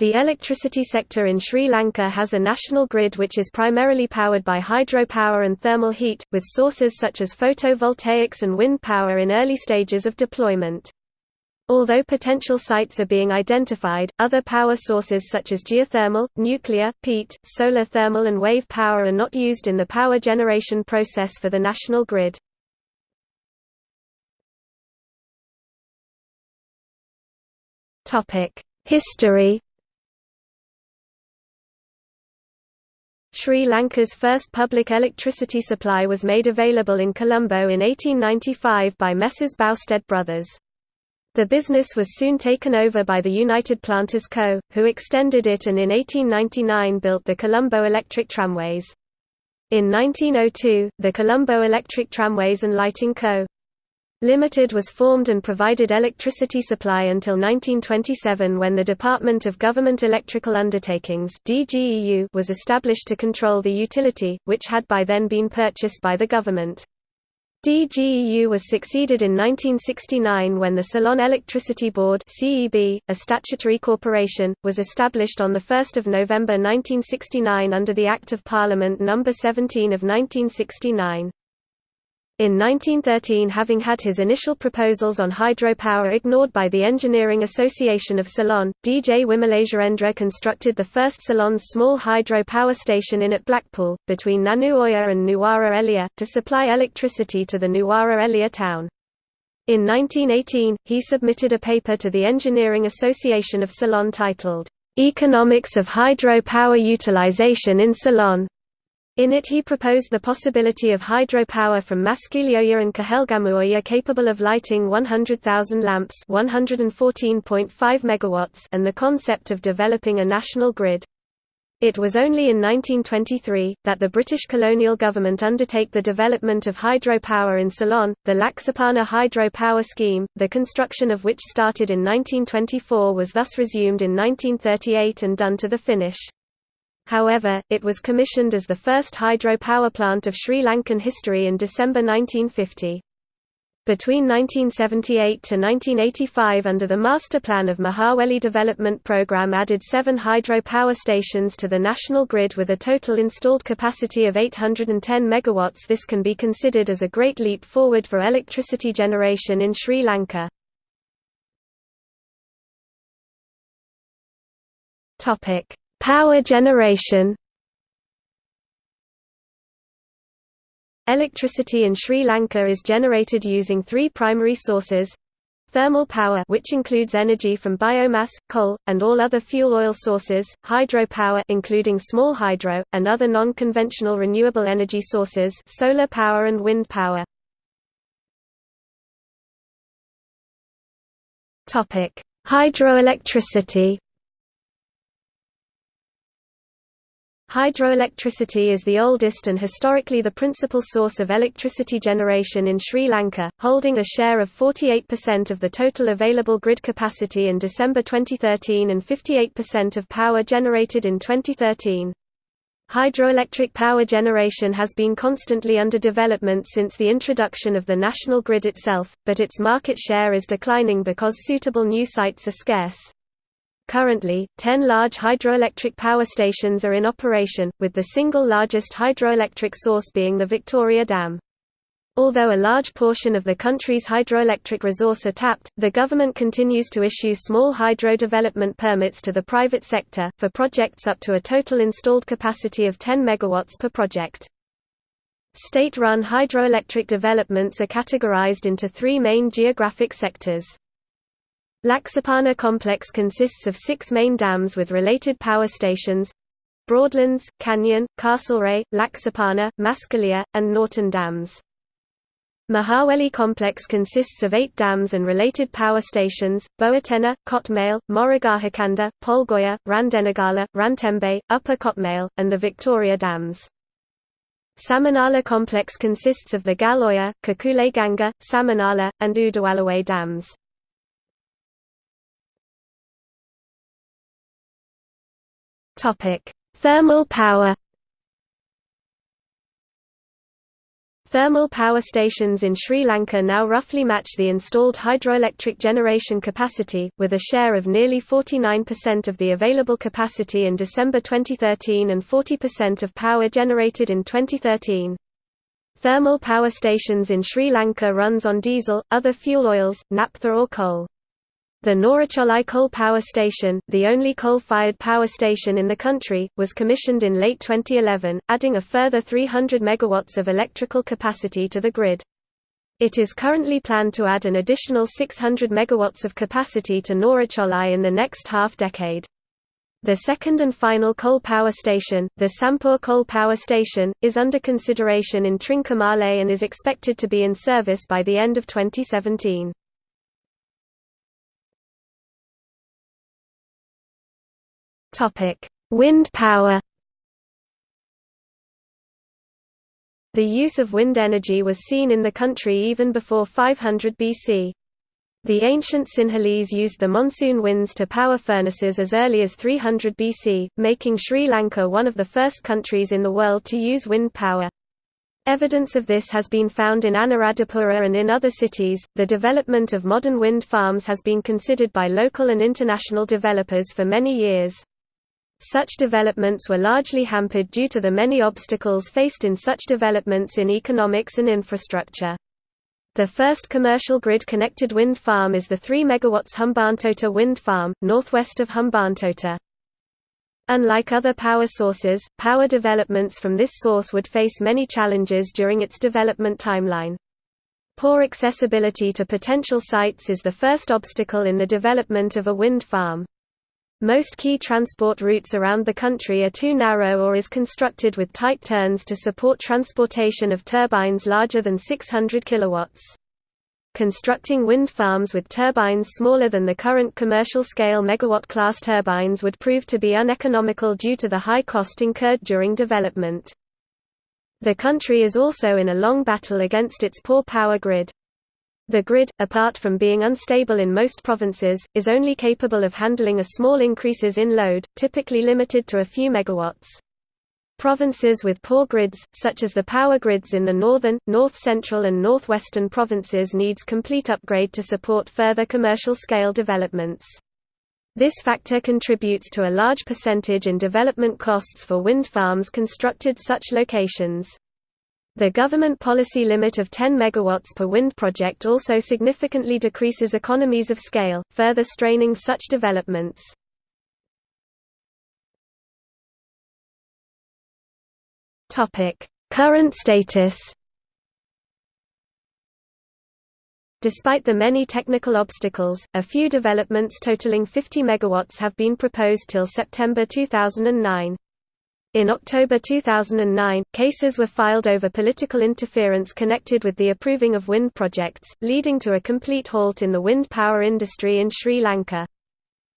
The electricity sector in Sri Lanka has a national grid which is primarily powered by hydropower and thermal heat, with sources such as photovoltaics and wind power in early stages of deployment. Although potential sites are being identified, other power sources such as geothermal, nuclear, peat, solar thermal and wave power are not used in the power generation process for the national grid. History Sri Lanka's first public electricity supply was made available in Colombo in 1895 by Messrs. Boustead Brothers. The business was soon taken over by the United Planters Co., who extended it and in 1899 built the Colombo Electric Tramways. In 1902, the Colombo Electric Tramways and Lighting Co. Limited was formed and provided electricity supply until 1927 when the Department of Government Electrical Undertakings was established to control the utility, which had by then been purchased by the government. DGEU was succeeded in 1969 when the Ceylon Electricity Board CEB, a statutory corporation, was established on 1 November 1969 under the Act of Parliament No. 17 of 1969. In 1913 having had his initial proposals on hydropower ignored by the Engineering Association of Ceylon, D. J. Wimalasurendra constructed the first Ceylon's small hydro power station in at Blackpool, between Nanu Oya and Nuwara Eliya, to supply electricity to the Nuwara Eliya town. In 1918, he submitted a paper to the Engineering Association of Ceylon titled, "'Economics of Hydro Power Utilization in Ceylon' In it he proposed the possibility of hydropower from Maskilioya and Kahelgamuoya capable of lighting 100,000 lamps 114.5 megawatts and the concept of developing a national grid. It was only in 1923, that the British colonial government undertake the development of hydropower in Ceylon, the Laksapana Hydro Power Scheme, the construction of which started in 1924 was thus resumed in 1938 and done to the finish. However, it was commissioned as the first hydro power plant of Sri Lankan history in December 1950. Between 1978 to 1985 under the Master Plan of Mahaweli Development Programme added seven hydro power stations to the national grid with a total installed capacity of 810 MW. This can be considered as a great leap forward for electricity generation in Sri Lanka. Power generation Electricity in Sri Lanka is generated using three primary sources thermal power which includes energy from biomass, coal, and all other fuel oil sources, hydropower including small hydro, and other non-conventional renewable energy sources solar power and wind power. Hydroelectricity Hydroelectricity is the oldest and historically the principal source of electricity generation in Sri Lanka, holding a share of 48% of the total available grid capacity in December 2013 and 58% of power generated in 2013. Hydroelectric power generation has been constantly under development since the introduction of the national grid itself, but its market share is declining because suitable new sites are scarce. Currently, 10 large hydroelectric power stations are in operation, with the single largest hydroelectric source being the Victoria Dam. Although a large portion of the country's hydroelectric resource are tapped, the government continues to issue small hydro development permits to the private sector, for projects up to a total installed capacity of 10 MW per project. State-run hydroelectric developments are categorized into three main geographic sectors. Laksapana complex consists of six main dams with related power stations Broadlands, Canyon, Castlereagh, Laksapana, Maskeliya, and Norton dams. Mahaweli complex consists of eight dams and related power stations, Bowatenna, Kotmale, Moragahakanda, Polgolla, Randenigala, Rantembe, Upper Kotmale, and the Victoria dams. Samanala complex consists of the Galoya, Kukuleganga, Samanala, and Udawalawe dams. Topic: Thermal power. Thermal power stations in Sri Lanka now roughly match the installed hydroelectric generation capacity, with a share of nearly 49% of the available capacity in December 2013 and 40% of power generated in 2013. Thermal power stations in Sri Lanka runs on diesel, other fuel oils, naphtha or coal. The Norochcholai Coal Power Station, the only coal-fired power station in the country, was commissioned in late 2011, adding a further 300 megawatts of electrical capacity to the grid. It is currently planned to add an additional 600 megawatts of capacity to Norochcholai in the next half-decade. The second and final coal power station, the Sampur Coal Power Station, is under consideration in Trincomalee and is expected to be in service by the end of 2017. Topic: Wind power. The use of wind energy was seen in the country even before 500 BC. The ancient Sinhalese used the monsoon winds to power furnaces as early as 300 BC, making Sri Lanka one of the first countries in the world to use wind power. Evidence of this has been found in Anuradhapura and in other cities. The development of modern wind farms has been considered by local and international developers for many years. Such developments were largely hampered due to the many obstacles faced in such developments in economics and infrastructure. The first commercial grid-connected wind farm is the 3 MW Hambantota wind farm, northwest of Hambantota. Unlike other power sources, power developments from this source would face many challenges during its development timeline. Poor accessibility to potential sites is the first obstacle in the development of a wind farm. Most key transport routes around the country are too narrow or is constructed with tight turns to support transportation of turbines larger than 600 kilowatts. Constructing wind farms with turbines smaller than the current commercial-scale megawatt-class turbines would prove to be uneconomical due to the high cost incurred during development. The country is also in a long battle against its poor power grid. The grid, apart from being unstable in most provinces, is only capable of handling a small increases in load, typically limited to a few megawatts. Provinces with poor grids, such as the power grids in the northern, north-central and northwestern provinces needs complete upgrade to support further commercial-scale developments. This factor contributes to a large percentage in development costs for wind farms constructed such locations. The government policy limit of 10 MW per wind project also significantly decreases economies of scale, further straining such developments. Current status Despite the many technical obstacles, a few developments totaling 50 MW have been proposed till September 2009. In October 2009, cases were filed over political interference connected with the approving of wind projects, leading to a complete halt in the wind power industry in Sri Lanka.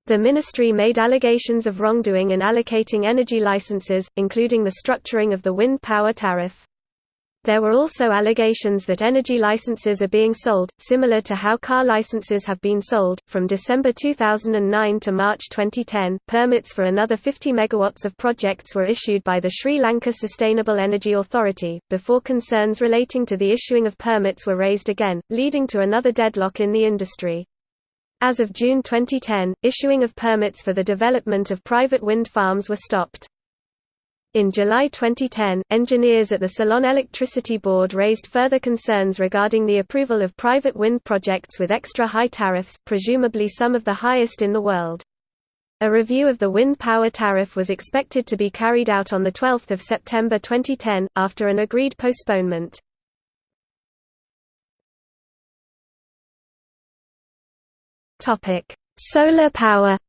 The ministry made allegations of wrongdoing in allocating energy licenses, including the structuring of the wind power tariff. There were also allegations that energy licenses are being sold, similar to how car licenses have been sold. From December 2009 to March 2010, permits for another 50 megawatts of projects were issued by the Sri Lanka Sustainable Energy Authority, before concerns relating to the issuing of permits were raised again, leading to another deadlock in the industry. As of June 2010, issuing of permits for the development of private wind farms were stopped. In July 2010, engineers at the Ceylon Electricity Board raised further concerns regarding the approval of private wind projects with extra high tariffs, presumably some of the highest in the world. A review of the wind power tariff was expected to be carried out on 12 September 2010, after an agreed postponement. Solar power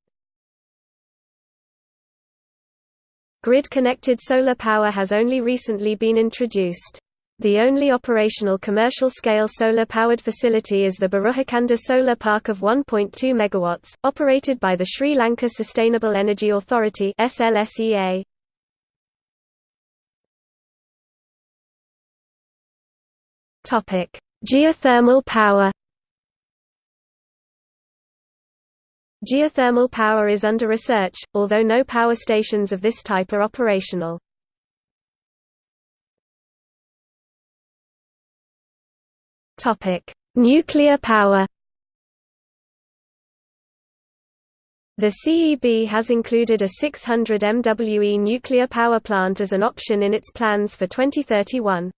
Grid-connected solar power has only recently been introduced. The only operational commercial-scale solar-powered facility is the Buruthakanda Solar Park of 1.2 MW, operated by the Sri Lanka Sustainable Energy Authority SLSEA. Geothermal power Geothermal power is under research, although no power stations of this type are operational. Nuclear power The CEB has included a 600 MWE nuclear power plant as an option in its plans for 2031.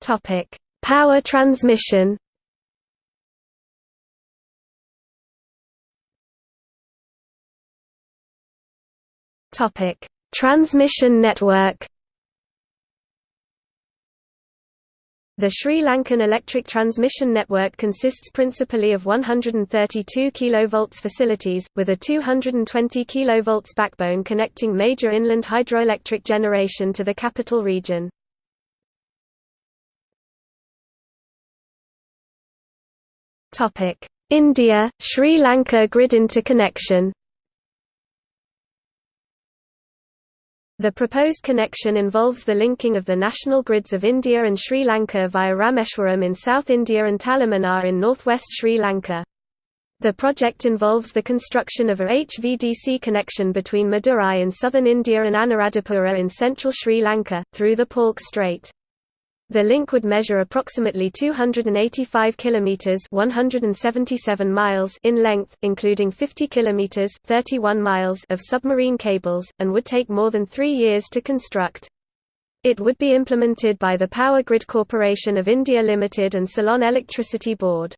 Topic: Power transmission. Topic: Transmission network. The Sri Lankan electric transmission network consists principally of 132 kV facilities, with a 220 kV backbone connecting major inland hydroelectric generation to the capital region. India, Sri Lanka grid interconnection The proposed connection involves the linking of the national grids of India and Sri Lanka via Rameshwaram in South India and Talaimannar in northwest Sri Lanka. The project involves the construction of a HVDC connection between Madurai in southern India and Anuradhapura in central Sri Lanka, through the Palk Strait. The link would measure approximately 285 kilometers (177 miles) in length, including 50 kilometers (31 miles) of submarine cables, and would take more than 3 years to construct. It would be implemented by the Power Grid Corporation of India Limited and Ceylon Electricity Board.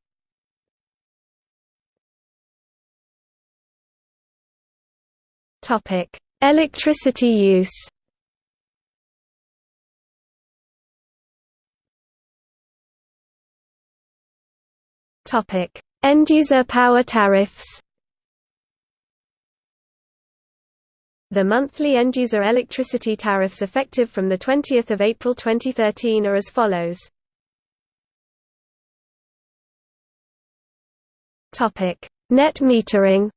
Topic: Electricity use. End-user power tariffs. The monthly end-user electricity tariffs effective from 20 April 2013 are as follows. Net metering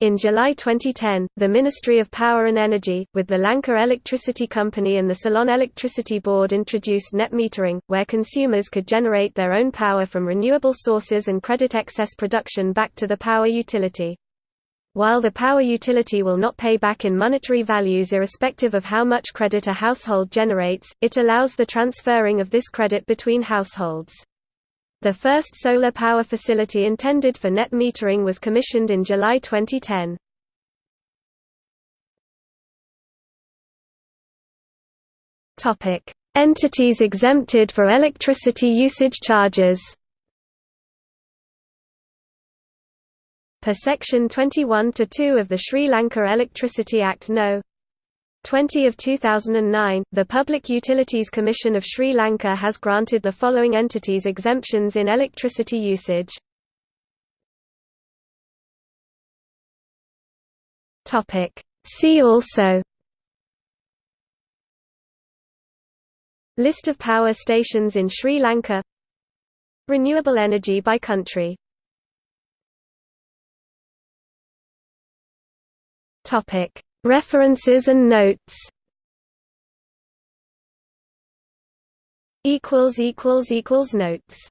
In July 2010, the Ministry of Power and Energy, with the Lanka Electricity Company and the Ceylon Electricity Board introduced net metering, where consumers could generate their own power from renewable sources and credit excess production back to the power utility. While the power utility will not pay back in monetary values irrespective of how much credit a household generates, it allows the transferring of this credit between households. The first solar power facility intended for net metering was commissioned in July 2010. Topic: Entities exempted for electricity usage charges. Per section 21 to 2 of the Sri Lanka Electricity Act No. 20 of 2009, the Public Utilities Commission of Sri Lanka has granted the following entities exemptions in electricity usage. See also. List of power stations in Sri Lanka. Renewable energy by country. Topic References and notes. Notes